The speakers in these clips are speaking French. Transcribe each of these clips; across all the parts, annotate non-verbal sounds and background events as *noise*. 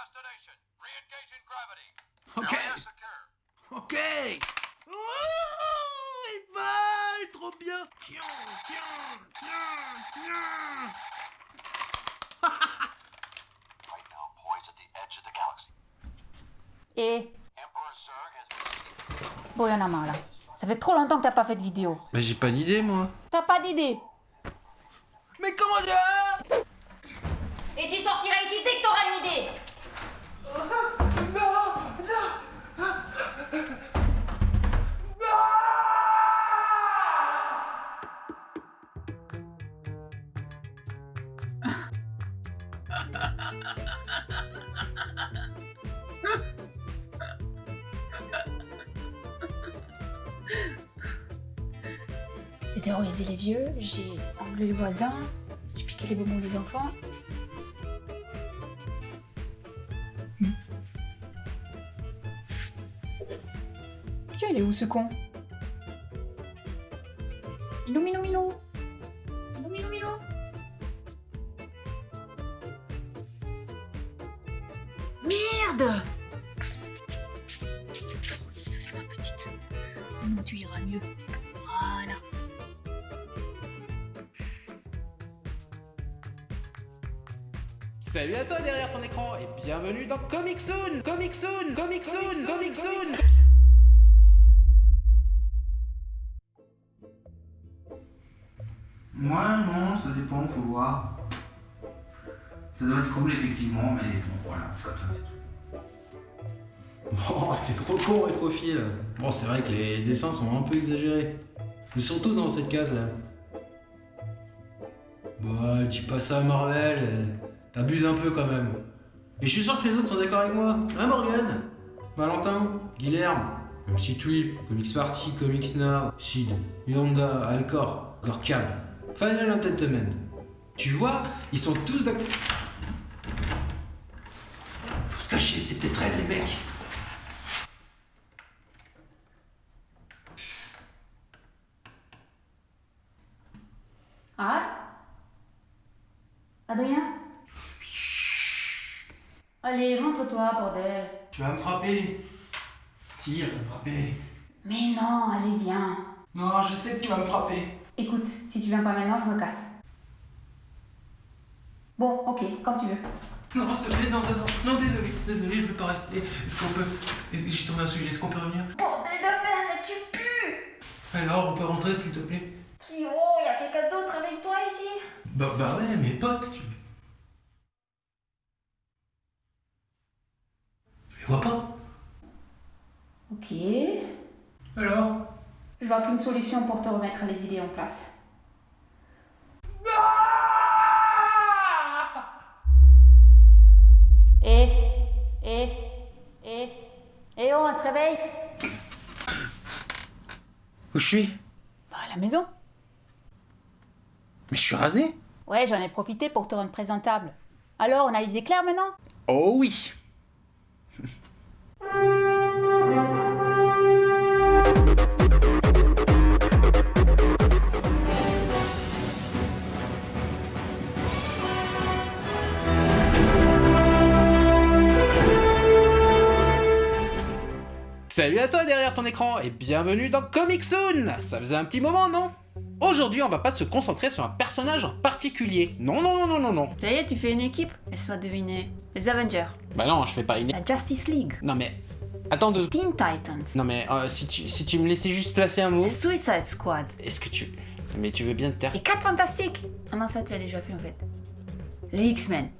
destination. Re-engaging gravity. Ok. Ok Oh, Edval, trop bien Tiens, tiens, tiens, tiens Right now, poised at the edge of the galaxy. Et bon, y'en a marre là. Ça fait trop longtemps que t'as pas fait de vidéo. Mais j'ai pas d'idée, moi. T'as pas d'idée Mais comment dire? Et tu sortiras terrorisé les vieux, j'ai enlevé les voisins, j'ai piqué les bonbons des enfants. Hmm. Tiens, il est où ce con? Milou, milou, milou Milou, milou, milou Merde petite. Non, tu iras mieux. Salut à toi derrière ton écran et bienvenue dans Comic Soon Comic Soon Comic Soon Comic Soon Moi non, ça dépend, faut voir. Ça doit être cool effectivement, mais bon voilà, c'est comme ça, c'est tout. Oh, t'es trop con, rétrophile. Bon, c'est vrai que les dessins sont un peu exagérés. Mais surtout dans cette case là. Bah, dis pas ça à Marvel, t'abuses un peu quand même. Et je suis sûr que les autres sont d'accord avec moi. Hein, Morgan? Valentin Guilherme MC Tweep, Comics Party, Comics Now, Sid, Yonda, Alcor, Gorkab, Final Entertainment. Tu vois, ils sont tous d'accord. Faut se cacher, c'est peut-être elle, les mecs. Ah? Adrien? Allez, montre-toi, bordel. Tu vas me frapper. Si, elle va me frapper. Mais non, allez, viens. Non, je sais que tu vas me frapper. Écoute, si tu viens pas maintenant, je me casse. Bon, ok, comme tu veux. Non, s'il te plaît, non, non, non, désolé, désolé, je veux pas rester. Est-ce qu'on peut. J'ai trouvé un sujet, est-ce qu'on peut revenir? Bordel de merde, tu pues Alors, on peut rentrer, s'il te plaît? Qui oh, y a quelqu'un d'autre avec toi ici? Bah, bah ouais, mes potes, tu. Tu les vois pas Ok. Alors Qu'une solution pour te remettre les idées en place. Et, et, et, et oh, on se réveille Où je suis? Bah, à la maison. Mais je suis rasé Ouais, j'en ai profité pour te rendre présentable. Alors, on a les éclairs maintenant? Oh oui Salut à toi derrière ton écran et bienvenue dans Comic Soon Ça faisait un petit moment, non? Aujourd'hui, on va pas se concentrer sur un personnage en particulier. Non, non, non, non, non, non. Ça y est, tu fais une équipe? Laisse-moi deviner. Les Avengers. Bah non, je fais pas une... La Justice League. Non mais... Attends deux... Teen Titans. Non mais euh, si, tu, si tu me laissais juste placer un mot... La Suicide Squad. Est-ce que tu... Mais tu veux bien te taire Les 4 Fantastiques. Ah non, ça, tu l'as déjà fait en fait. Les X-Men.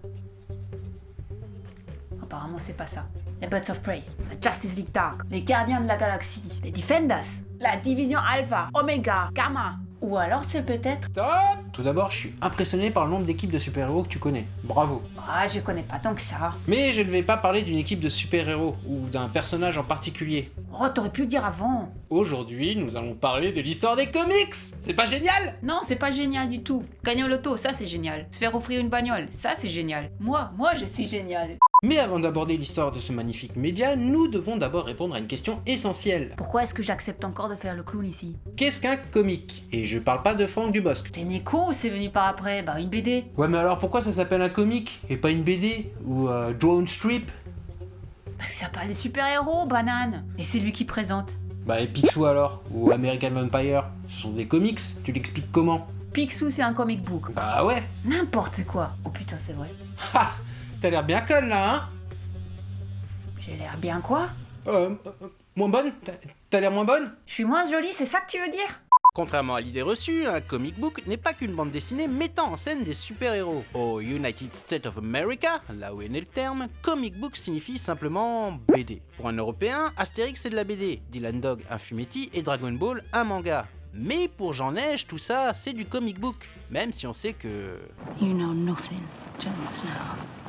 Apparemment, c'est pas ça. Les Birds of Prey. La Justice League Dark. Les Gardiens de la Galaxie. Les Defenders. La Division Alpha. Omega. Gamma. Ou alors, c'est peut-être... Stop Tout d'abord, je suis impressionné par le nombre d'équipes de super-héros que tu connais. Bravo. Ah, je connais pas tant que ça. Mais je ne vais pas parler d'une équipe de super-héros ou d'un personnage en particulier. Oh, t'aurais pu le dire avant. Aujourd'hui, nous allons parler de l'histoire des comics C'est pas génial? Non, c'est pas génial du tout. Gagner au loto, ça c'est génial. Se faire offrir une bagnole, ça c'est génial. Moi, moi je suis génial. Mais avant d'aborder l'histoire de ce magnifique média, nous devons d'abord répondre à une question essentielle. Pourquoi est-ce que j'accepte encore de faire le clown ici? Qu'est-ce qu'un comic? Et je parle pas de Franck Dubosc. T'es né con ou c'est venu par après? Bah une BD. Ouais mais alors pourquoi ça s'appelle un comic et pas une BD ou euh, Drone Strip? Parce que ça parle des super-héros, banane. Et c'est lui qui présente. Bah et Picsou alors Ou American Vampire Ce sont des comics, tu l'expliques comment? Picsou, c'est un comic book. Bah ouais N'importe quoi. Oh putain, c'est vrai. Ha T'as l'air bien conne là, hein? J'ai l'air bien quoi? Euh, euh, moins bonne? T'as- T'as l'air moins bonne? Je suis moins jolie, c'est ça que tu veux dire? Contrairement à l'idée reçue, un comic book n'est pas qu'une bande dessinée mettant en scène des super-héros. Au United States of America, là où est né le terme, comic book signifie simplement BD. Pour un Européen, Astérix c'est de la BD, Dylan Dog un fumetti et Dragon Ball un manga. Mais pour Jean Neige, tout ça c'est du comic book, même si on sait que... You know nothing, Jon Snow.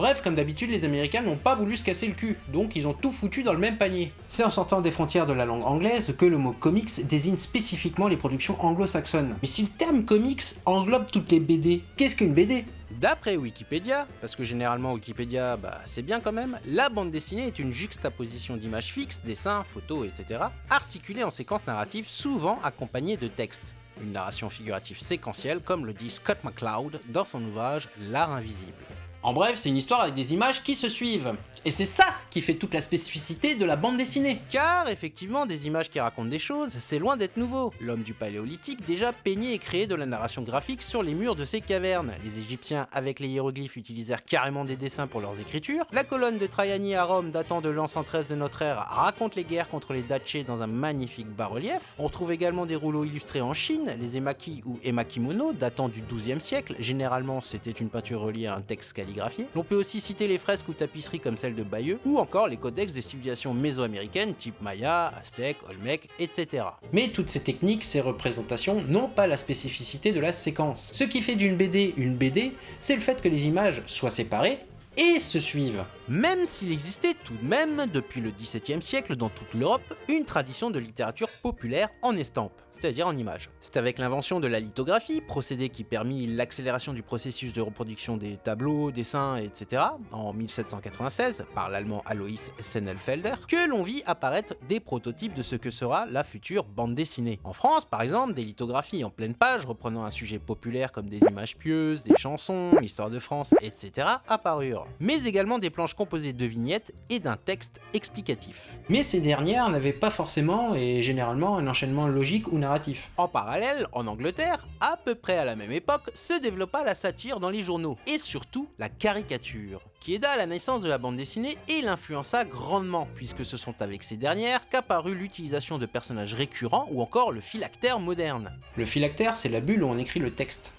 Bref, comme d'habitude, les Américains n'ont pas voulu se casser le cul, donc ils ont tout foutu dans le même panier. C'est en sortant des frontières de la langue anglaise que le mot comics désigne spécifiquement les productions anglo-saxonnes. Mais si le terme comics englobe toutes les BD, qu'est-ce qu'une BD D'après Wikipédia, parce que généralement Wikipédia, bah c'est bien quand même, la bande dessinée est une juxtaposition d'images fixes, dessins, photos, etc., articulées en séquences narratives souvent accompagnées de textes. Une narration figurative séquentielle, comme le dit Scott McCloud dans son ouvrage L'art invisible. En bref, c'est une histoire avec des images qui se suivent. Et c'est ça qui fait toute la spécificité de la bande dessinée. Car effectivement, des images qui racontent des choses, c'est loin d'être nouveau. L'homme du paléolithique déjà peignait et créait de la narration graphique sur les murs de ses cavernes. Les Égyptiens, avec les hiéroglyphes, utilisèrent carrément des dessins pour leurs écritures. La colonne de Traiani à Rome, datant de l'an 113 de notre ère, raconte les guerres contre les Daché dans un magnifique bas-relief. On retrouve également des rouleaux illustrés en Chine, les emaki ou emakimono, datant du XIIe siècle. Généralement, c'était une peinture reliée à un texte calligraphié. On peut aussi citer les fresques ou tapisseries comme celle de Bayeux, ou encore les codex des civilisations mésoaméricaines type Maya, Aztèque, Olmec, etc. Mais toutes ces techniques, ces représentations n'ont pas la spécificité de la séquence. Ce qui fait d'une BD une BD, c'est le fait que les images soient séparées et se suivent. Même s'il existait tout de même, depuis le XVIIe siècle dans toute l'Europe, une tradition de littérature populaire en estampe, c'est-à-dire en images. C'est avec l'invention de la lithographie, procédé qui permit l'accélération du processus de reproduction des tableaux, dessins, etc., en 1796, par l'allemand Alois Sennelfelder, que l'on vit apparaître des prototypes de ce que sera la future bande dessinée. En France, par exemple, des lithographies en pleine page reprenant un sujet populaire comme des images pieuses, des chansons, l'histoire de France, etc., apparurent. Mais également des planches composées de vignettes et d'un texte explicatif. Mais ces dernières n'avaient pas forcément et généralement un enchaînement logique ou narratif. En parallèle, en Angleterre, à peu près à la même époque, se développa la satire dans les journaux, et surtout la caricature, qui aida à la naissance de la bande dessinée et l'influença grandement, puisque ce sont avec ces dernières qu'apparut l'utilisation de personnages récurrents ou encore le phylactère moderne. Le phylactère, c'est la bulle où on écrit le texte.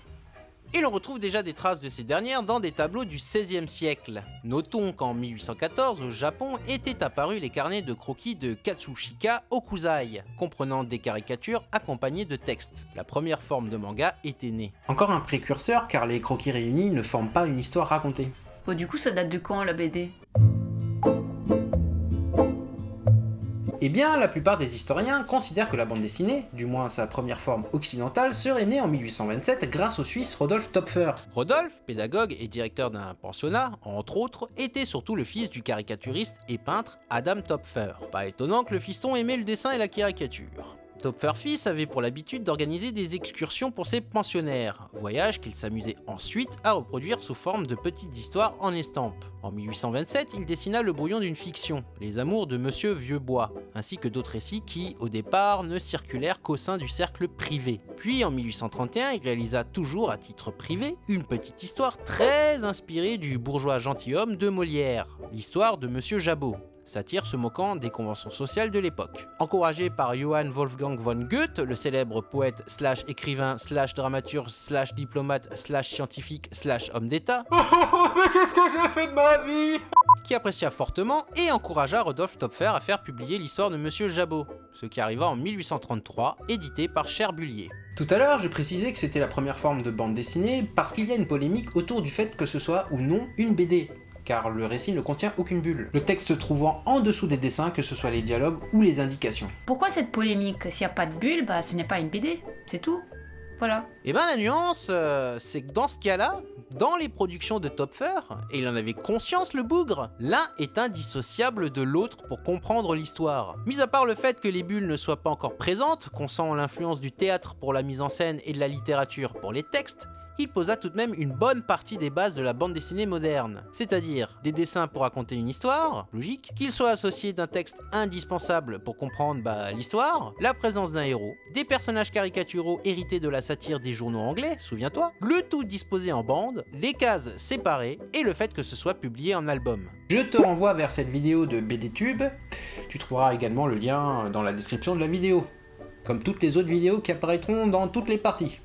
Et l'on retrouve déjà des traces de ces dernières dans des tableaux du XVIe siècle. Notons qu'en 1814, au Japon, étaient apparus les carnets de croquis de Katsushika Okuzai, comprenant des caricatures accompagnées de textes. La première forme de manga était née. Encore un précurseur car les croquis réunis ne forment pas une histoire racontée. Bon, du coup, ça date de quand la BD Eh bien, la plupart des historiens considèrent que la bande dessinée, du moins sa première forme occidentale, serait née en 1827 grâce au Suisse Rodolphe Topfer. Rodolphe, pédagogue et directeur d'un pensionnat, entre autres, était surtout le fils du caricaturiste et peintre Adam Topfer. Pas étonnant que le fiston aimait le dessin et la caricature. Topfer fils avait pour l'habitude d'organiser des excursions pour ses pensionnaires, voyages qu'il s'amusait ensuite à reproduire sous forme de petites histoires en estampes. En 1827, il dessina le brouillon d'une fiction, Les Amours de Monsieur Vieuxbois, ainsi que d'autres récits qui, au départ, ne circulèrent qu'au sein du cercle privé. Puis en 1831, il réalisa toujours à titre privé une petite histoire très inspirée du bourgeois gentilhomme de Molière, l'histoire de Monsieur Jabot, satire se moquant des conventions sociales de l'époque. Encouragé par Johann Wolfgang von Goethe, le célèbre poète slash écrivain slash dramaturge slash diplomate slash scientifique slash homme d'état, *laughs* Qu'est-ce que j'ai fait de ma vie? qui apprécia fortement et encouragea Rodolphe Topfer à faire publier l'histoire de Monsieur Jabot, ce qui arriva en 1833, édité par Cherbulier. Tout à l'heure, j'ai précisé que c'était la première forme de bande dessinée parce qu'il y a une polémique autour du fait que ce soit ou non une BD car le récit ne contient aucune bulle. Le texte se trouvant en dessous des dessins, que ce soit les dialogues ou les indications. Pourquoi cette polémique? S'il n'y a pas de bulle, bah ce n'est pas une BD, c'est tout. Voilà. Et ben la nuance, euh, c'est que dans ce cas-là, dans les productions de Topfer, et il en avait conscience le bougre, l'un est indissociable de l'autre pour comprendre l'histoire. Mis à part le fait que les bulles ne soient pas encore présentes, qu'on sent l'influence du théâtre pour la mise en scène et de la littérature pour les textes, il posa tout de même une bonne partie des bases de la bande dessinée moderne, c'est-à-dire des dessins pour raconter une histoire, logique, qu'ils soient associés d'un texte indispensable pour comprendre bah, l'histoire, la présence d'un héros, des personnages caricaturaux hérités de la satire des journaux anglais, souviens-toi, le tout disposé en bande, les cases séparées et le fait que ce soit publié en album. Je te renvoie vers cette vidéo de BDTube, tu trouveras également le lien dans la description de la vidéo, comme toutes les autres vidéos qui apparaîtront dans toutes les parties.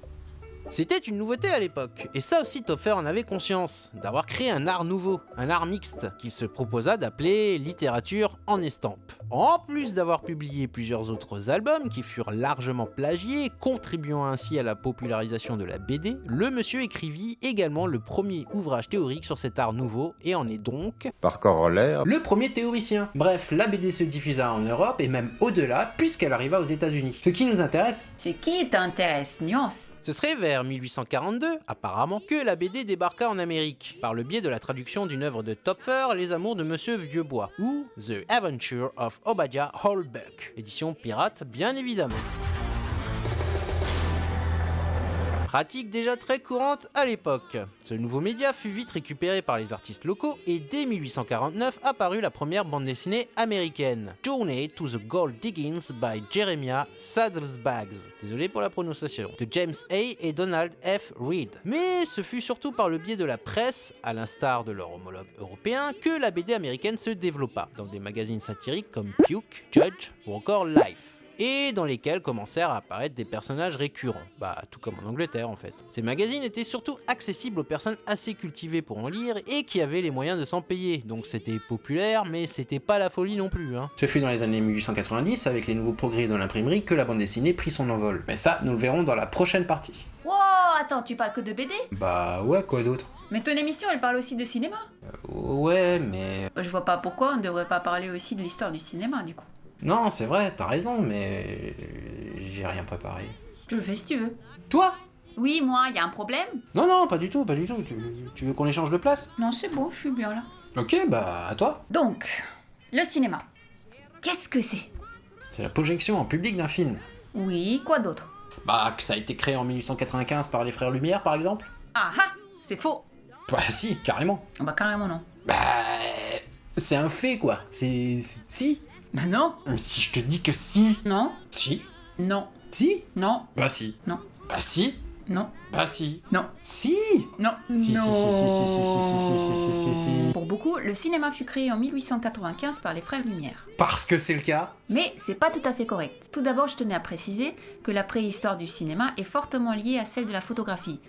C'était une nouveauté à l'époque, et ça aussi Topher en avait conscience, d'avoir créé un art nouveau, un art mixte, qu'il se proposa d'appeler littérature en estampe. En plus d'avoir publié plusieurs autres albums qui furent largement plagiés, contribuant ainsi à la popularisation de la BD, le monsieur écrivit également le premier ouvrage théorique sur cet art nouveau, et en est donc Par corollaire, le premier théoricien. Bref, la BD se diffusa en Europe et même au-delà, puisqu'elle arriva aux États-Unis. Ce qui nous intéresse, Ce qui t'intéresse, nuance ce serait vers 1842, apparemment, que la BD débarqua en Amérique, par le biais de la traduction d'une œuvre de Topfer, Les Amours de Monsieur Vieuxbois, ou The Adventure of Obadiah Holbeck, édition pirate bien évidemment. Pratique déjà très courante à l'époque. Ce nouveau média fut vite récupéré par les artistes locaux et dès 1849 apparut la première bande dessinée américaine, Journey to the Gold Diggings by Jeremiah Saddlesbags, désolé pour la prononciation, de James A. et Donald F. Reed. Mais ce fut surtout par le biais de la presse, à l'instar de leur homologue européen, que la BD américaine se développa, dans des magazines satiriques comme Puke, Judge ou encore Life et dans lesquels commencèrent à apparaître des personnages récurrents, bah tout comme en Angleterre en fait. Ces magazines étaient surtout accessibles aux personnes assez cultivées pour en lire et qui avaient les moyens de s'en payer, donc c'était populaire mais c'était pas la folie non plus. Hein. Ce fut dans les années 1890, avec les nouveaux progrès de l'imprimerie, que la bande dessinée prit son envol. Mais ça, nous le verrons dans la prochaine partie. Wow, attends, tu parles que de BD Bah ouais, quoi d'autre? Mais ton émission, elle parle aussi de cinéma? Ouais, mais... Je vois pas pourquoi on ne devrait pas parler aussi de l'histoire du cinéma, du coup. Non, c'est vrai, t'as raison, mais... j'ai rien préparé. Je le fais si tu veux. Toi? Oui, moi, y a un problème Non, non, pas du tout, pas du tout. Tu, tu veux qu'on échange de place? Non, c'est bon, je suis bien là. Ok, bah à toi. Donc, le cinéma. Qu'est-ce que c'est? C'est la projection en public d'un film. Oui, quoi d'autre? Bah, que ça a été créé en 1895 par les frères Lumière, par exemple Ah ah C'est faux Bah si, carrément. Ah Bah carrément non. Bah... C'est un fait, quoi. C'est- Si bah non. Si je te dis que si. Non. Si. Non. Si. Non. Bah si. Non. Bah si. Non. Bah si. Non. Si. Non. Si, non. si, si, si, Pour beaucoup, le cinéma fut créé en 1895 par les frères Lumière. Parce que c'est le cas Mais c'est pas tout à fait correct. Tout d'abord, je tenais à préciser que la préhistoire du cinéma est fortement liée à celle de la photographie.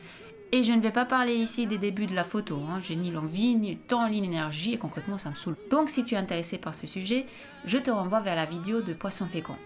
Et je ne vais pas parler ici des débuts de la photo, hein. j'ai ni l'envie, ni le temps, ni l'énergie, et concrètement ça me saoule. Donc si tu es intéressé par ce sujet, je te renvoie vers la vidéo de Poisson Fécond.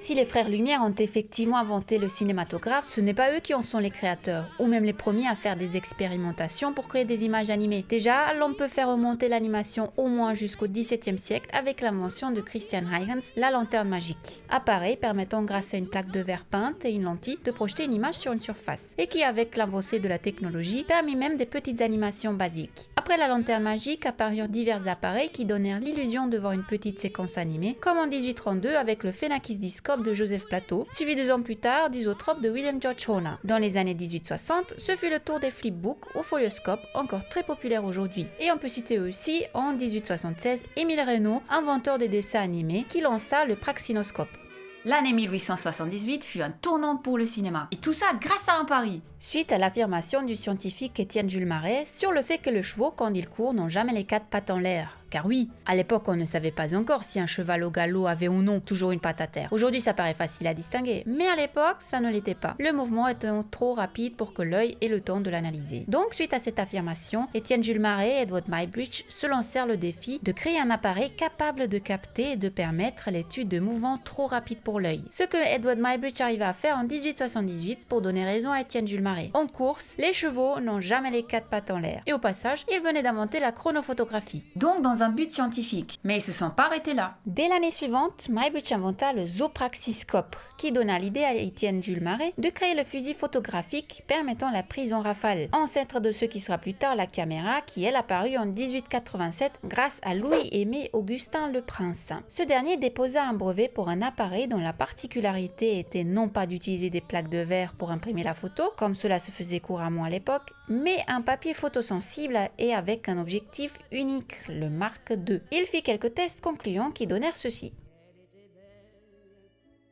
Si les frères Lumière ont effectivement inventé le cinématographe, ce n'est pas eux qui en sont les créateurs, ou même les premiers à faire des expérimentations pour créer des images animées. Déjà, l'on peut faire remonter l'animation au moins jusqu'au XVIIe siècle avec l'invention de Christian Huygens, la lanterne magique. Appareil permettant grâce à une plaque de verre peinte et une lentille de projeter une image sur une surface, et qui avec l'avancée de la technologie permit même des petites animations basiques. Après la lanterne magique apparurent divers appareils qui donnèrent l'illusion de voir une petite séquence animée, comme en 1832 avec le Phenakis Discope de Joseph Plateau, suivi deux ans plus tard du Zoetrope de William George Horner. Dans les années 1860, ce fut le tour des flipbooks au folioscope, encore très populaire aujourd'hui. Et on peut citer aussi en 1876 Émile Reynaud, inventeur des dessins animés, qui lança le praxinoscope. L'année 1878 fut un tournant pour le cinéma. Et tout ça grâce à un pari. Suite à l'affirmation du scientifique Étienne Jules Marais sur le fait que les chevaux, quand ils courent, n'ont jamais les quatre pattes en l'air. Car oui, à l'époque, on ne savait pas encore si un cheval au galop avait ou non toujours une patte à terre. Aujourd'hui, ça paraît facile à distinguer, mais à l'époque, ça ne l'était pas. Le mouvement était trop rapide pour que l'œil ait le temps de l'analyser. Donc, suite à cette affirmation, Étienne Jules Marais et Edward Muybridge se lancèrent le défi de créer un appareil capable de capter et de permettre l'étude de mouvements trop rapides pour l'œil. Ce que Edward Muybridge arriva à faire en 1878 pour donner raison à Étienne Jules Marais. En course, les chevaux n'ont jamais les quatre pattes en l'air. Et au passage, il venait d'inventer la chronophotographie. Donc dans un but scientifique. Mais ils se sont pas arrêtés là. Dès l'année suivante, Muybridge inventa le zoopraxiscope, qui donna l'idée à Étienne Jules Marais de créer le fusil photographique permettant la prise en rafale, ancêtre de ce qui sera plus tard la caméra, qui elle apparut en 1887 grâce à Louis-Aimé Augustin le Prince. Ce dernier déposa un brevet pour un appareil dont la particularité était non pas d'utiliser des plaques de verre pour imprimer la photo, comme cela se faisait couramment à l'époque, mais un papier photosensible et avec un objectif unique, le Mark II. Il fit quelques tests concluants qui donnèrent ceci.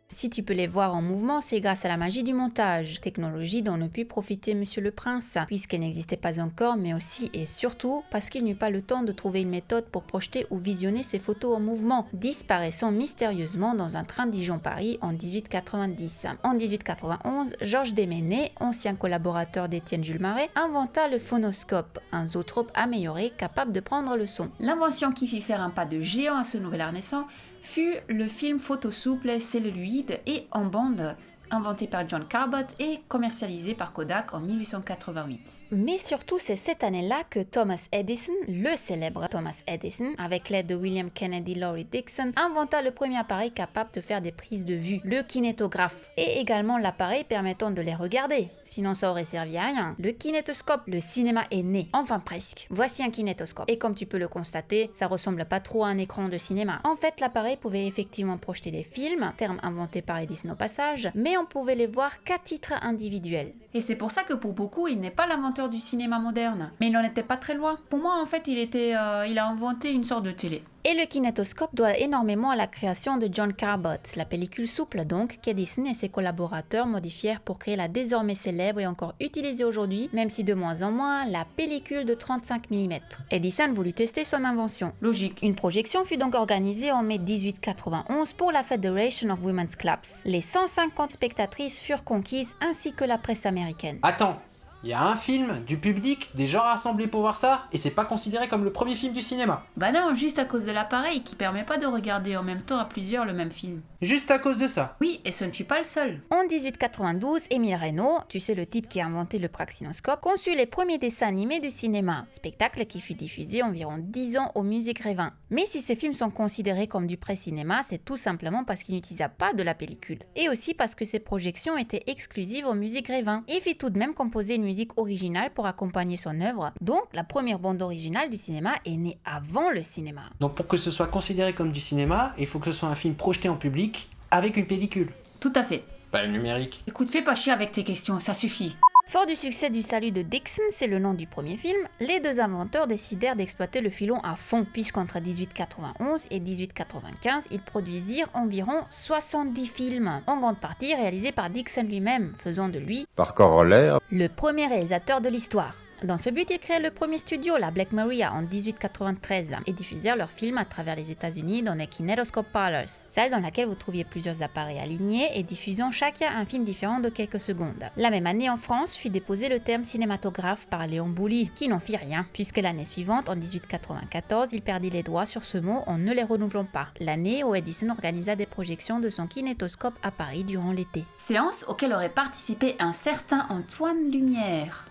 Si tu peux les voir en mouvement, c'est grâce à la magie du montage, technologie dont ne put profiter Monsieur le Prince, puisqu'elle n'existait pas encore, mais aussi et surtout parce qu'il n'eut pas le temps de trouver une méthode pour projeter ou visionner ces photos en mouvement, disparaissant mystérieusement dans un train Dijon-Paris en 1890. En 1891, Georges Desménés, ancien collaborateur d'Étienne Jules Marais, inventa le phonoscope, un zootrope amélioré capable de prendre le son. L'invention qui fit faire un pas de géant à ce nouvel art naissant fut le film photo souple, et en bande inventé par John Carbot et commercialisé par Kodak en 1888. Mais surtout, c'est cette année-là que Thomas Edison, le célèbre Thomas Edison, avec l'aide de William Kennedy Laurie Dixon, inventa le premier appareil capable de faire des prises de vue, le kinétographe, et également l'appareil permettant de les regarder. Sinon, ça aurait servi à rien. Le kinétoscope, le cinéma est né, enfin presque. Voici un kinétoscope. Et comme tu peux le constater, ça ressemble pas trop à un écran de cinéma. En fait, l'appareil pouvait effectivement projeter des films, terme inventé par Edison au passage, mais on pouvait les voir qu'à titre individuel. Et c'est pour ça que pour beaucoup, il n'est pas l'inventeur du cinéma moderne. Mais il n'en était pas très loin. Pour moi, en fait, il, était, euh, il a inventé une sorte de télé. Et le kinétoscope doit énormément à la création de John Carbot, la pellicule souple donc, qu'Edison et ses collaborateurs modifièrent pour créer la désormais célèbre et encore utilisée aujourd'hui, même si de moins en moins, la pellicule de 35 mm. Edison voulut tester son invention. Logique. Une projection fut donc organisée en mai 1891 pour la Federation of Women's Clubs. Les 150 spectatrices furent conquises ainsi que la presse américaine. Attends, il y a un film, du public, des gens rassemblés pour voir ça, et c'est pas considéré comme le premier film du cinéma. Bah non, juste à cause de l'appareil qui permet pas de regarder en même temps à plusieurs le même film. Juste à cause de ça. Oui, et ce ne fut pas le seul. En 1892, Émile Reynaud, tu sais le type qui a inventé le praxinoscope, conçut les premiers dessins animés du cinéma, spectacle qui fut diffusé environ 10 ans au musée Grévin. Mais si ces films sont considérés comme du pré-cinéma, c'est tout simplement parce qu'il n'utilisa pas de la pellicule. Et aussi parce que ces projections étaient exclusives au musée Grévin. Il fit tout de même composer une musique originale pour accompagner son œuvre, donc la première bande originale du cinéma est née avant le cinéma. Donc pour que ce soit considéré comme du cinéma, il faut que ce soit un film projeté en public avec une pellicule. Tout à fait. Pas le numérique. Écoute, fais pas chier avec tes questions, ça suffit. Fort du succès du Salut de Dixon, c'est le nom du premier film, les deux inventeurs décidèrent d'exploiter le filon à fond, puisqu'entre 1891 et 1895, ils produisirent environ 70 films, en grande partie réalisés par Dixon lui-même, faisant de lui, Par corollaire, le premier réalisateur de l'histoire. Dans ce but, ils créèrent le premier studio, la Black Maria, en 1893, et diffusèrent leurs films à travers les États-Unis dans les Kinetoscope Parlors, salle dans laquelle vous trouviez plusieurs appareils alignés et diffusant chacun un film différent de quelques secondes. La même année, en France, fut déposé le terme cinématographe par Léon Bouly, qui n'en fit rien, puisque l'année suivante, en 1894, il perdit les droits sur ce mot en ne les renouvelant pas. L'année où Edison organisa des projections de son kinétoscope à Paris durant l'été. Séance auquel aurait participé un certain Antoine Lumière.